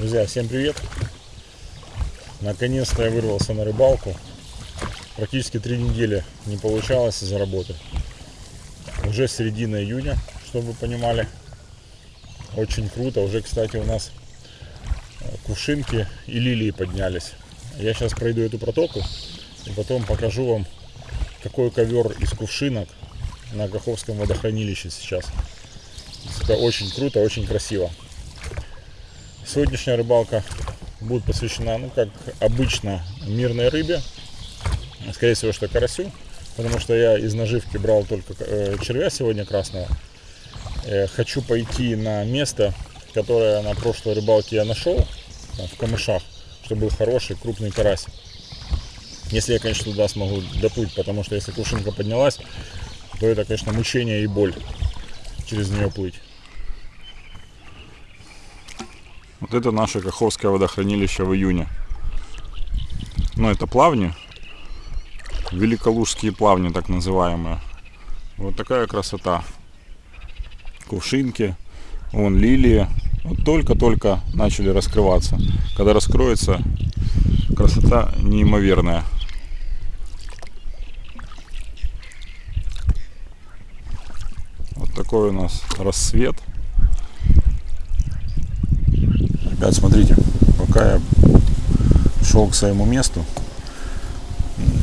Друзья, всем привет! Наконец-то я вырвался на рыбалку. Практически три недели не получалось из-за работы. Уже середина июня, чтобы вы понимали. Очень круто. Уже, кстати, у нас э, кувшинки и лилии поднялись. Я сейчас пройду эту протоку и потом покажу вам, какой ковер из кувшинок на Каховском водохранилище сейчас. Это очень круто, очень красиво. Сегодняшняя рыбалка будет посвящена, ну, как обычно, мирной рыбе. Скорее всего, что карасю. Потому что я из наживки брал только э, червя сегодня красного. Э, хочу пойти на место, которое на прошлой рыбалке я нашел, в камышах, чтобы был хороший крупный карась. Если я, конечно, туда смогу доплыть, потому что если кувшинка поднялась, то это, конечно, мучение и боль через нее плыть. Вот это наше Каховское водохранилище в июне. Ну, это плавни. Великолужские плавни, так называемые. Вот такая красота. Кувшинки. Вон лилии. Вот только-только начали раскрываться. Когда раскроется, красота неимоверная. Вот такой у нас рассвет. Ребят, смотрите, пока я шел к своему месту,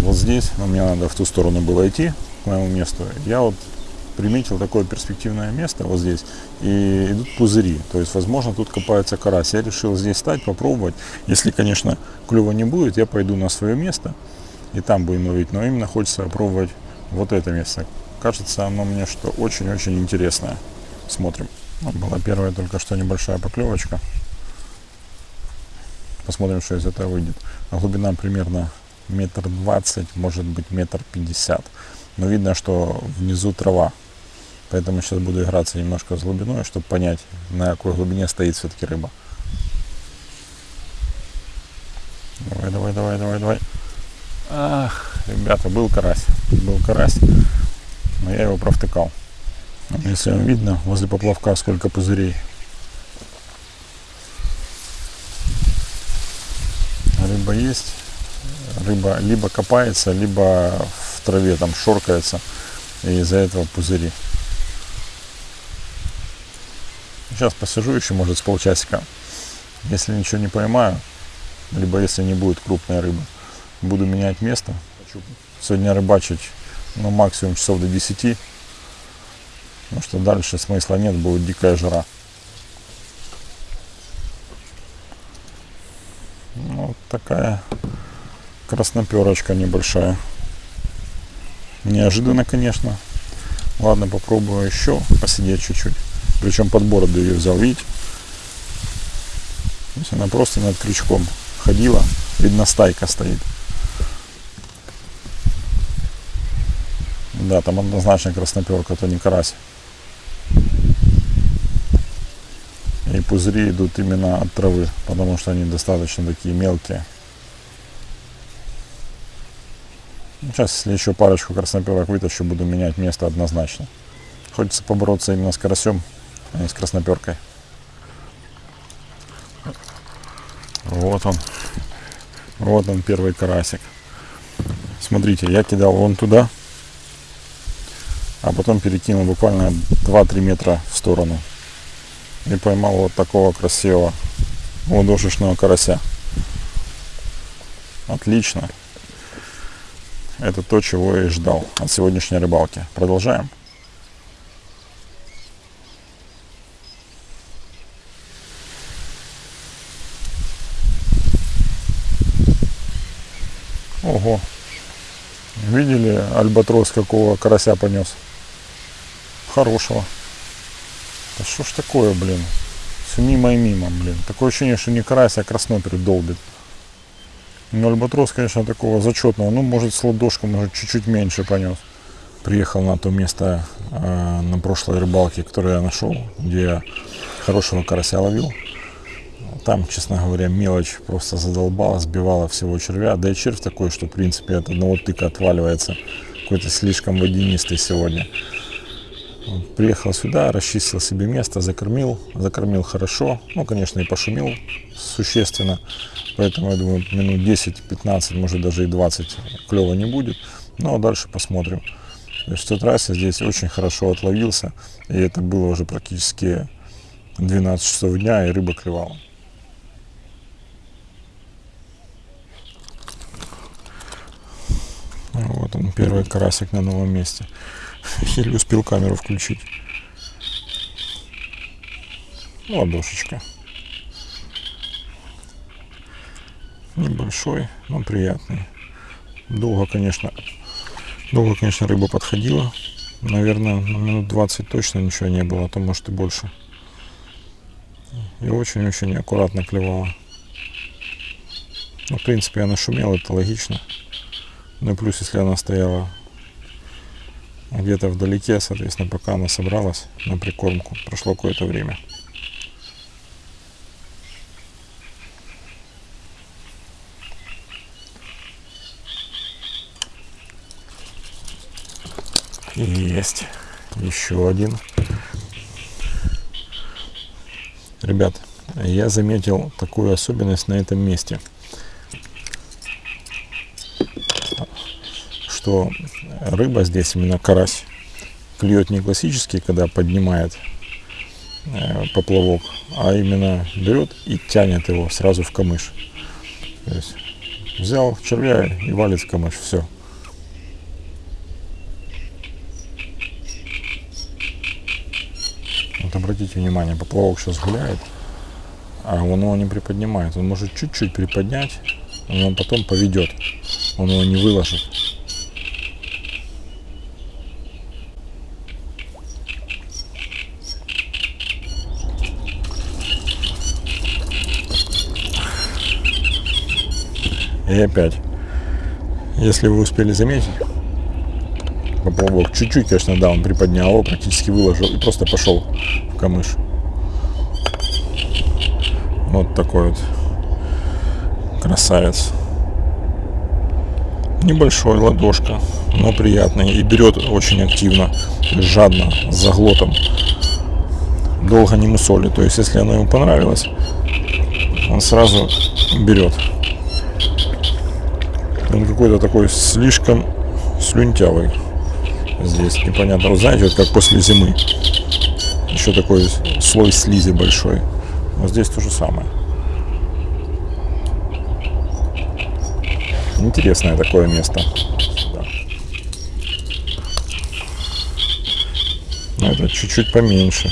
вот здесь, но мне надо в ту сторону было идти, к моему месту, я вот приметил такое перспективное место вот здесь, и идут пузыри, то есть, возможно, тут копается карась. Я решил здесь стать, попробовать. Если, конечно, клюва не будет, я пойду на свое место, и там будем ловить, но именно хочется попробовать вот это место. Кажется, оно мне что очень-очень интересное. Смотрим. Была первая только что небольшая поклевочка. Посмотрим, что из этого выйдет. А глубина примерно метр двадцать, может быть метр пятьдесят. Но видно, что внизу трава. Поэтому сейчас буду играться немножко с глубиной, чтобы понять, на какой глубине стоит все-таки рыба. Давай, давай, давай, давай, давай. Ах, ребята, был карась. Был карась. Но я его провтыкал. Если вам видно, возле поплавка сколько пузырей. Рыба есть. Рыба либо копается, либо в траве там шоркается. И из-за этого пузыри. Сейчас посижу еще, может, с полчасика. Если ничего не поймаю, либо если не будет крупной рыбы, буду менять место. Хочу сегодня рыбачить ну, максимум часов до 10. Потому что дальше смысла нет, будет дикая жара. Ну, вот такая красноперочка небольшая. Неожиданно, конечно. Ладно, попробую еще посидеть чуть-чуть. Причем под бороду ее взял, видите? То она просто над крючком ходила. Видно, стайка стоит. Да, там однозначно красноперка, это не карась. И пузыри идут именно от травы, потому что они достаточно такие мелкие. Сейчас, если еще парочку красноперок вытащу, буду менять место однозначно. Хочется побороться именно с карасем, а не с красноперкой. Вот он. Вот он, первый карасик. Смотрите, я кидал вон туда, а потом перекинул буквально 2-3 метра в сторону и поймал вот такого красивого ладошечного карася. Отлично. Это то, чего я и ждал от сегодняшней рыбалки. Продолжаем. Ого. Видели альбатрос какого карася понес? Хорошего. Да что ж такое, блин? Все мимо и мимо, блин. Такое ощущение, что не карась, а краснопер долбит. Ну, альбатрос, конечно, такого зачетного. Ну, может, с ладошкой, может, чуть-чуть меньше понес. Приехал на то место э, на прошлой рыбалке, которое я нашел, где я хорошего карася ловил. Там, честно говоря, мелочь просто задолбала, сбивала всего червя. Да и червь такой, что, в принципе, от одного тыка отваливается. Какой-то слишком водянистый сегодня. Приехал сюда, расчистил себе место, закормил, закормил хорошо. Ну, конечно, и пошумел существенно. Поэтому, я думаю, минут 10-15, может даже и 20 клева не будет. А дальше посмотрим. В тот раз я здесь очень хорошо отловился. И это было уже практически 12 часов дня, и рыба клевала. Вот он, первый карасик на новом месте. Еле успел камеру включить. Ладошечка. Небольшой, но приятный. Долго, конечно, долго, конечно, рыба подходила. Наверное, на минут 20 точно ничего не было, а то может и больше. И очень-очень аккуратно клевала. Ну, в принципе, она шумела, это логично. Ну и плюс, если она стояла где-то вдалеке, соответственно, пока она собралась на прикормку, прошло какое-то время. Есть. Еще один. Ребят, я заметил такую особенность на этом месте – что рыба здесь, именно карась, клюет не классический, когда поднимает э, поплавок, а именно берет и тянет его сразу в камыш. То есть взял червя и валит в камыш, все. Вот обратите внимание, поплавок сейчас гуляет, а он его не приподнимает. Он может чуть-чуть приподнять, но он потом поведет. Он его не выложит. И опять, если вы успели заметить, поплавок чуть-чуть, конечно, да, он приподнял его, практически выложил и просто пошел в камыш. Вот такой вот красавец. Небольшой ладошка, но приятный и берет очень активно, жадно, с заглотом. Долго не мусоли, то есть если оно ему понравилось, он сразу берет. Он какой-то такой слишком слюнтявый здесь. Непонятно. Вы знаете, вот как после зимы. Еще такой слой слизи большой. Но здесь то же самое. Интересное такое место. Но это чуть-чуть поменьше.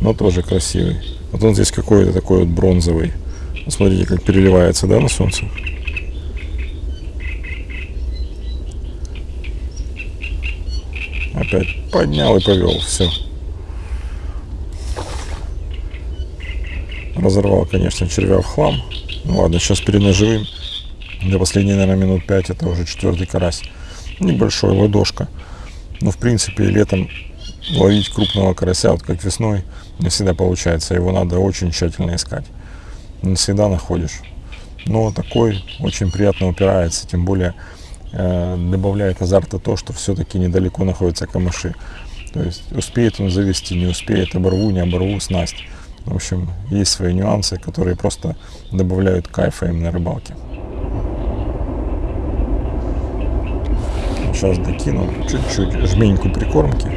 Но тоже красивый. Вот он здесь какой-то такой вот бронзовый. Смотрите, как переливается, да, на солнце? Опять поднял и повел. Все. Разорвал, конечно, червя в хлам. Ну ладно, сейчас перед ножевым. Для последней, наверное, минут 5 это уже четвертый карась. Небольшой ладошка. Но, в принципе, летом ловить крупного карася, вот как весной, не всегда получается. Его надо очень тщательно искать. Не всегда находишь. Но такой очень приятно упирается, тем более добавляет азарта то, что все-таки недалеко находятся камыши. То есть успеет он завести, не успеет, оборву, не оборву снасть. В общем, есть свои нюансы, которые просто добавляют кайфа им на рыбалке. Сейчас докину чуть-чуть жменьку прикормки,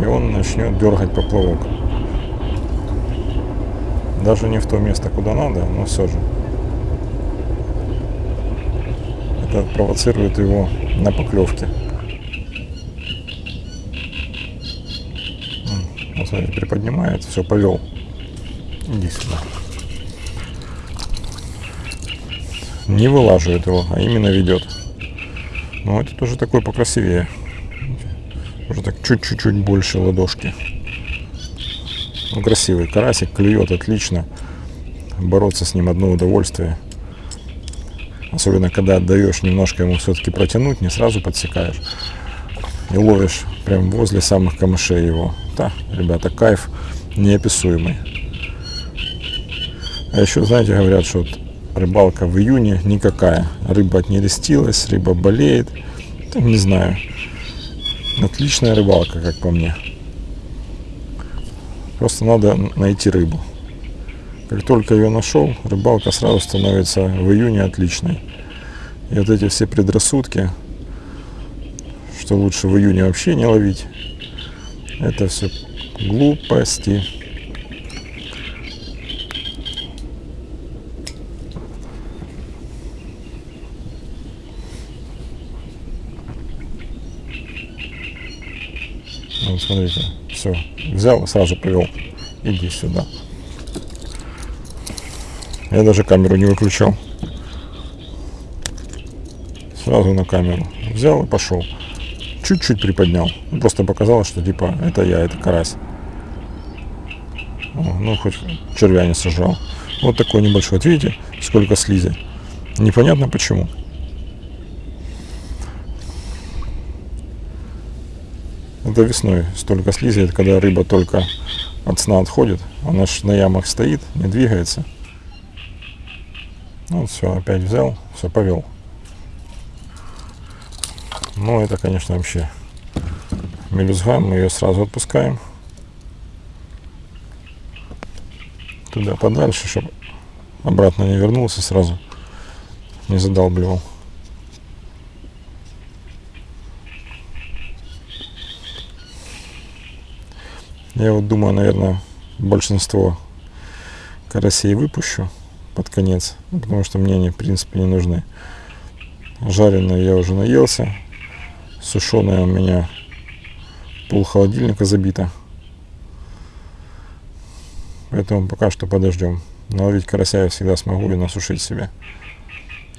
и он начнет дергать поплавок. Даже не в то место, куда надо, но все же. Это провоцирует его на поклевке. Вот смотрите, приподнимает, все, повел. Иди сюда. Не вылаживает его, а именно ведет. Но это тоже такой покрасивее. Уже так чуть-чуть больше ладошки. Ну, красивый карасик, клюет отлично. Бороться с ним одно удовольствие. Особенно, когда отдаешь немножко ему все-таки протянуть, не сразу подсекаешь. И ловишь прям возле самых камышей его. Да, ребята, кайф неописуемый. А еще, знаете, говорят, что вот рыбалка в июне никакая. Рыба не рестилась, рыба болеет. Там, не знаю. Отличная рыбалка, как по мне. Просто надо найти рыбу. Как только ее нашел, рыбалка сразу становится в июне отличной. И вот эти все предрассудки, что лучше в июне вообще не ловить, это все глупости. Вот смотрите, все, взял сразу привел. Иди сюда. Я даже камеру не выключал. Сразу на камеру. Взял и пошел. Чуть-чуть приподнял. Просто показалось, что типа это я, это карась. О, ну, хоть червя не сажал. Вот такой небольшой. Вот видите, сколько слизи. Непонятно почему. Это весной столько слизи, это когда рыба только от сна отходит. Она ж на ямах стоит, не двигается. Ну, все, опять взял, все, повел. Ну, это, конечно, вообще мелюзга. Мы ее сразу отпускаем. Туда подальше, чтобы обратно не вернулся сразу. Не задалбливал. Я вот думаю, наверное, большинство карасей выпущу под конец, потому что мне они, в принципе, не нужны. Жареные я уже наелся, сушеная у меня пол холодильника забита. Поэтому пока что подождем. Наловить карася я всегда смогу и насушить себе.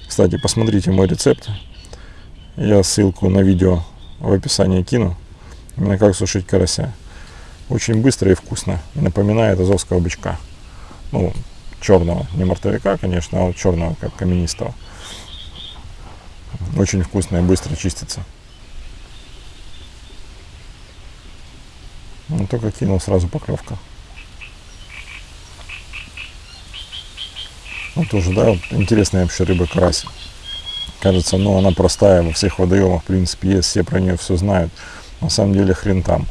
Кстати, посмотрите мой рецепт. Я ссылку на видео в описании кину. Именно как сушить карася. Очень быстро и вкусно. Напоминает азовского бычка. Ну, черного. Не мартовика, конечно, а черного, как каменистого. Очень вкусно и быстро чистится. Ну, только кинул сразу поклевка. Ну, тоже, да, вот интересная вообще рыба карась. Кажется, ну, она простая, во всех водоемах, в принципе, есть, все про нее все знают. На самом деле, хрен там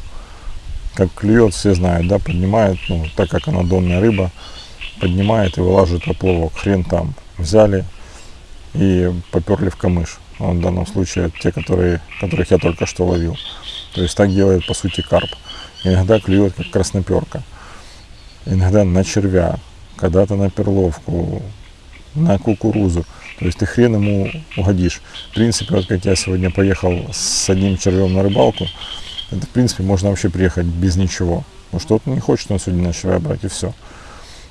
как клюет, все знают, да, поднимает, ну, так как она донная рыба, поднимает и вылаживает поплавок. Хрен там. Взяли и поперли в камыш. Ну, в данном случае те, которые, которых я только что ловил. То есть так делает по сути карп. Иногда клюет как красноперка. Иногда на червя, когда-то на перловку, на кукурузу. То есть ты хрен ему угодишь. В принципе, вот как я сегодня поехал с одним червем на рыбалку, это, в принципе, можно вообще приехать без ничего. Ну, что-то не хочет он сегодня на червя брать, и все.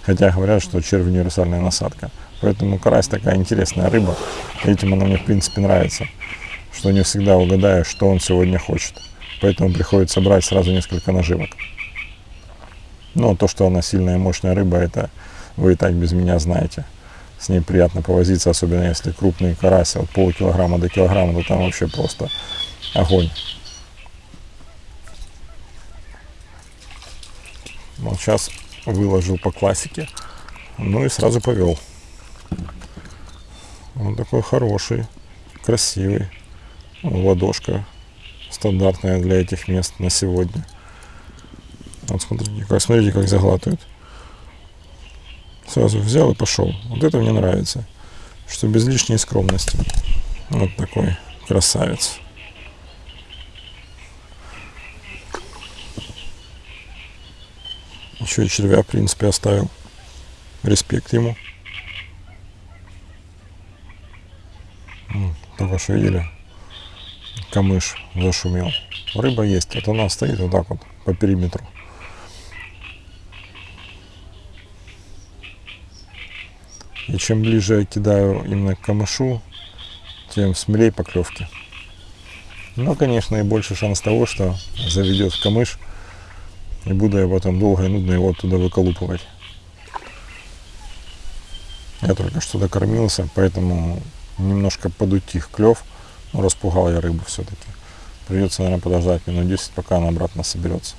Хотя говорят, что червь универсальная насадка. Поэтому карась такая интересная рыба. Этим она мне, в принципе, нравится. Что не всегда угадаешь, что он сегодня хочет. Поэтому приходится брать сразу несколько наживок. Но то, что она сильная и мощная рыба, это вы и так без меня знаете. С ней приятно повозиться, особенно если крупный карась, от полкилограмма до килограмма, то там вообще просто огонь. Вот сейчас выложил по классике. Ну и сразу повел. Он такой хороший, красивый. Ладошка стандартная для этих мест на сегодня. Вот смотрите, как, смотрите, как заглатывает. Сразу взял и пошел. Вот это мне нравится. Что без лишней скромности. Вот такой красавец. Еще и червя, в принципе, оставил. Респект ему. Только что видели? Камыш зашумел. Рыба есть. Вот она стоит вот так вот по периметру. И чем ближе я кидаю именно к камышу, тем смелее поклевки. Но, конечно, и больше шанс того, что заведет в камыш – и буду я потом долго и нудно его оттуда выколупывать. Я только что докормился, поэтому немножко подутих клев. Но распугал я рыбу все-таки. Придется, наверное, подождать минут 10, пока она обратно соберется.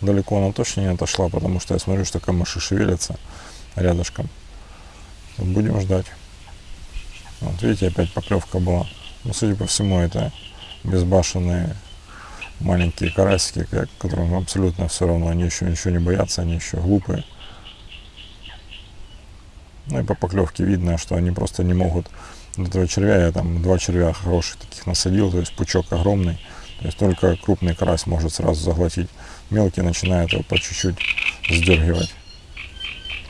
Далеко она точно не отошла, потому что я смотрю, что камыши шевелятся рядышком. Будем ждать. Вот видите, опять поклевка была. Но, судя по всему, это безбашенные маленькие карасики, которым абсолютно все равно, они еще ничего не боятся, они еще глупые. Ну и по поклевке видно, что они просто не могут этого червя, я там два червя хороших таких насадил, то есть пучок огромный, то есть только крупный карась может сразу заглотить, мелкий начинает его по чуть-чуть сдергивать.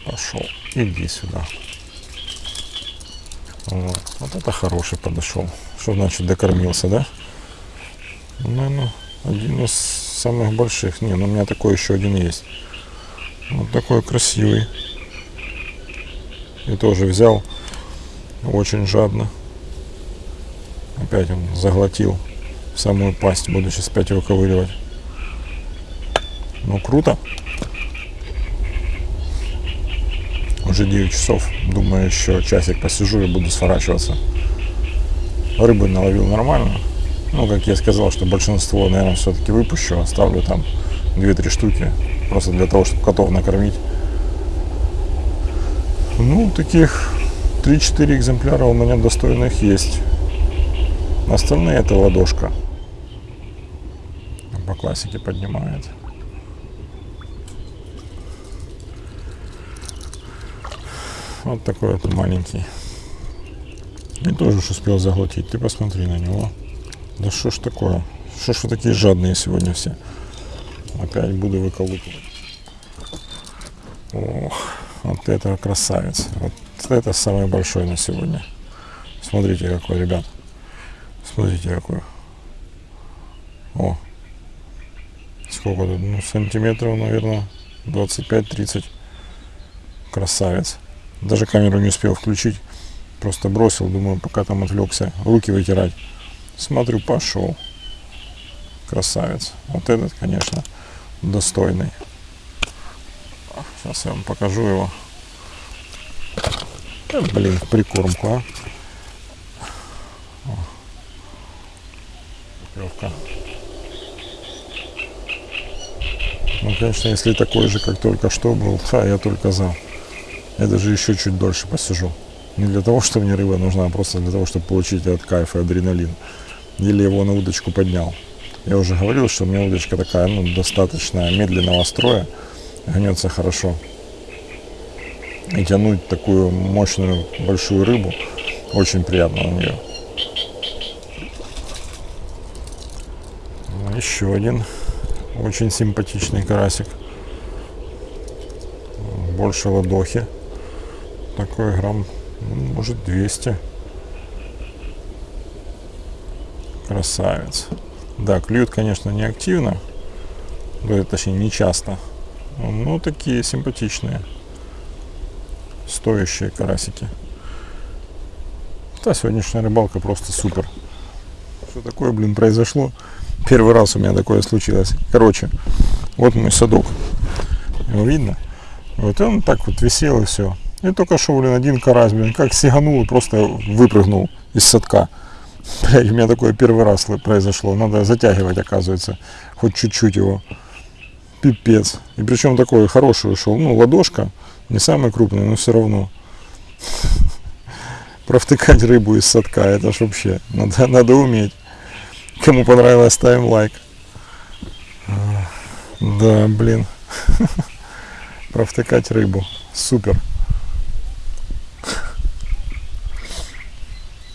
Пошел, иди сюда. Вот, вот это хороший подошел. Что значит докормился, да? Ну, ну, один из самых больших. Не, ну у меня такой еще один есть. Вот такой красивый. И тоже взял очень жадно. Опять он заглотил самую пасть. Буду сейчас опять его ковыривать. Ну, круто. Уже 9 часов. Думаю, еще часик посижу и буду сворачиваться. Рыбы наловил нормально. Ну, как я сказал, что большинство, наверное, все-таки выпущу. Оставлю там 2-3 штуки. Просто для того, чтобы котов накормить. Ну, таких 3-4 экземпляра у меня достойных есть. Остальные это ладошка. По классике поднимает. Вот такой вот маленький. И тоже уж успел заглотить. Ты посмотри на него. Да что ж такое? Что ж вы такие жадные сегодня все? Опять буду выколупывать. Ох, вот это красавец. Вот это самый большой на сегодня. Смотрите какой, ребят. Смотрите какой. О. Сколько тут? Ну, сантиметров, наверное, 25-30. Красавец. Даже камеру не успел включить. Просто бросил, думаю, пока там отвлекся, руки вытирать. Смотрю, пошел. Красавец. Вот этот, конечно, достойный. Сейчас я вам покажу его. Блин, прикормку, а. Легко. Ну, конечно, если такой же, как только что был, ха, я только за. Я даже еще чуть дольше посижу. Не для того, что мне рыба нужна, а просто для того, чтобы получить этот кайф и адреналин. Или его на удочку поднял. Я уже говорил, что у меня удочка такая, ну, достаточно медленного строя. Гнется хорошо. И тянуть такую мощную большую рыбу очень приятно на нее. Еще один очень симпатичный карасик. Больше ладохи. Такой грамм может 200. Красавец. Да, клюют, конечно, не активно. Точнее, не часто. Но такие симпатичные. Стоящие карасики. Да, сегодняшняя рыбалка просто супер. Что такое, блин, произошло? Первый раз у меня такое случилось. Короче, вот мой садок. Его видно? Вот он так вот висел и все. И только что, блин, один карась, блин, как сиганул и просто выпрыгнул из садка. Блядь, у меня такое первый раз произошло. Надо затягивать, оказывается, хоть чуть-чуть его. Пипец. И причем такой хороший ушел. Ну, ладошка, не самый крупный, но все равно. Провтыкать рыбу из садка, это ж вообще, надо, надо уметь. Кому понравилось, ставим лайк. Да, блин. Провтыкать рыбу. Супер.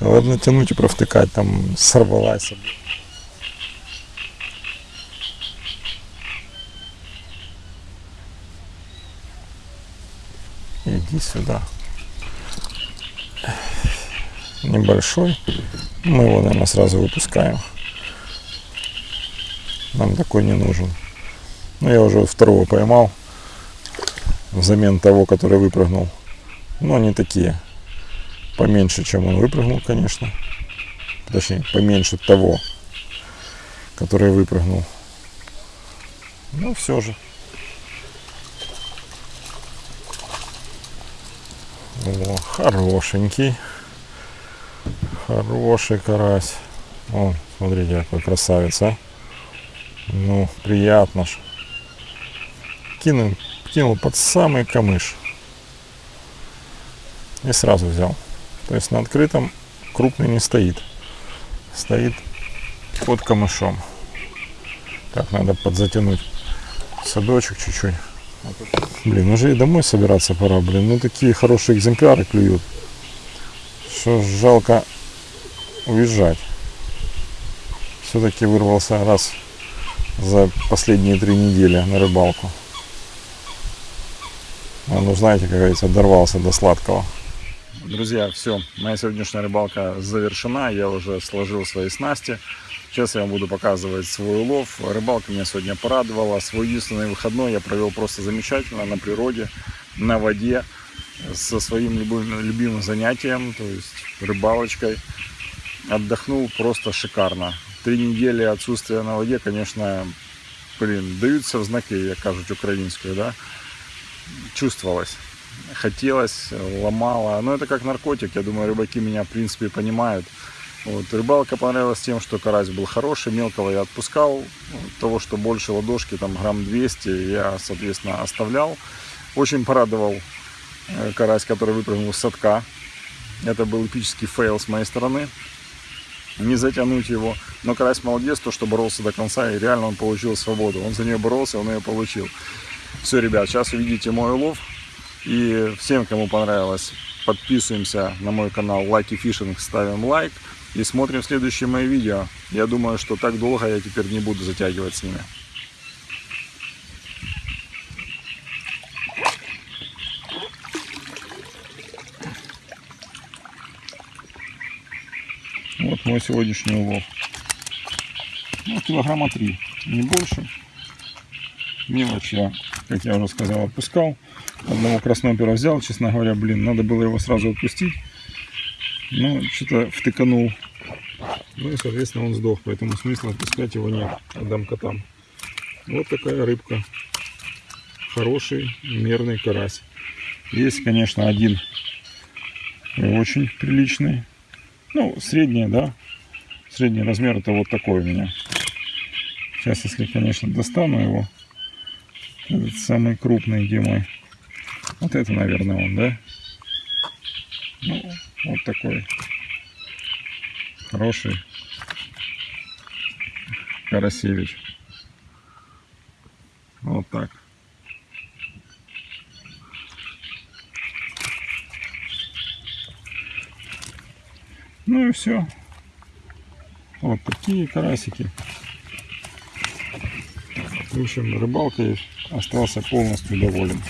Ладно, тянуть и провтыкать, там сорвалась. Иди сюда. Небольшой. Мы его, наверное, сразу выпускаем. Нам такой не нужен. Ну, я уже второго поймал. Взамен того, который выпрыгнул. Но они такие поменьше, чем он выпрыгнул, конечно. Точнее, поменьше того, который выпрыгнул. Но все же. О, хорошенький. Хороший карась. О, смотрите, какой красавец, а. Ну, приятно ж. Кинул, кинул под самый камыш. И сразу взял. То есть на открытом крупный не стоит. Стоит под камышом. Так, надо подзатянуть садочек чуть-чуть. Блин, уже и домой собираться пора, блин. Ну такие хорошие экземпляры клюют. Ж жалко уезжать. Все-таки вырвался раз за последние три недели на рыбалку. Ну знаете, как говорится, дорвался до сладкого. Друзья, все, моя сегодняшняя рыбалка завершена. Я уже сложил свои снасти. Сейчас я вам буду показывать свой улов. Рыбалка меня сегодня порадовала. Свой единственный выходной я провел просто замечательно на природе, на воде, со своим любимым, любимым занятием, то есть рыбалочкой. Отдохнул просто шикарно. Три недели отсутствия на воде, конечно, блин, даются в знаки, я кажуть, украинскую, да, чувствовалось. Хотелось, ломало. Но это как наркотик. Я думаю, рыбаки меня, в принципе, понимают. Вот. Рыбалка понравилась тем, что карась был хороший, мелкого я отпускал. Того, что больше ладошки, там грамм 200, я, соответственно, оставлял. Очень порадовал э, карась, который выпрыгнул с садка. Это был эпический фейл с моей стороны. Не затянуть его. Но карась молодец, то, что боролся до конца, и реально он получил свободу. Он за нее боролся, он ее получил. Все, ребят, сейчас увидите мой улов. И всем, кому понравилось, подписываемся на мой канал Лайки Фишинг, ставим лайк и смотрим следующие мои видео. Я думаю, что так долго я теперь не буду затягивать с ними. Вот мой сегодняшний улов. Ну, килограмма три, не больше. Мелочь я, как я уже сказал, отпускал. Одного краснопера взял, честно говоря, блин, надо было его сразу отпустить. Но что-то втыканул ну и, соответственно, он сдох, поэтому смысла отпускать его нет. Отдам котам. Вот такая рыбка. Хороший, мерный карась. Есть, конечно, один очень приличный. Ну, средний, да. Средний размер это вот такой у меня. Сейчас, если, конечно, достану его. Этот самый крупный, где мой. Вот это, наверное, он, да? Ну, вот такой хороший Карасевич. Вот так. Ну и все. Вот такие карасики. В общем, рыбалкой остался полностью доволен.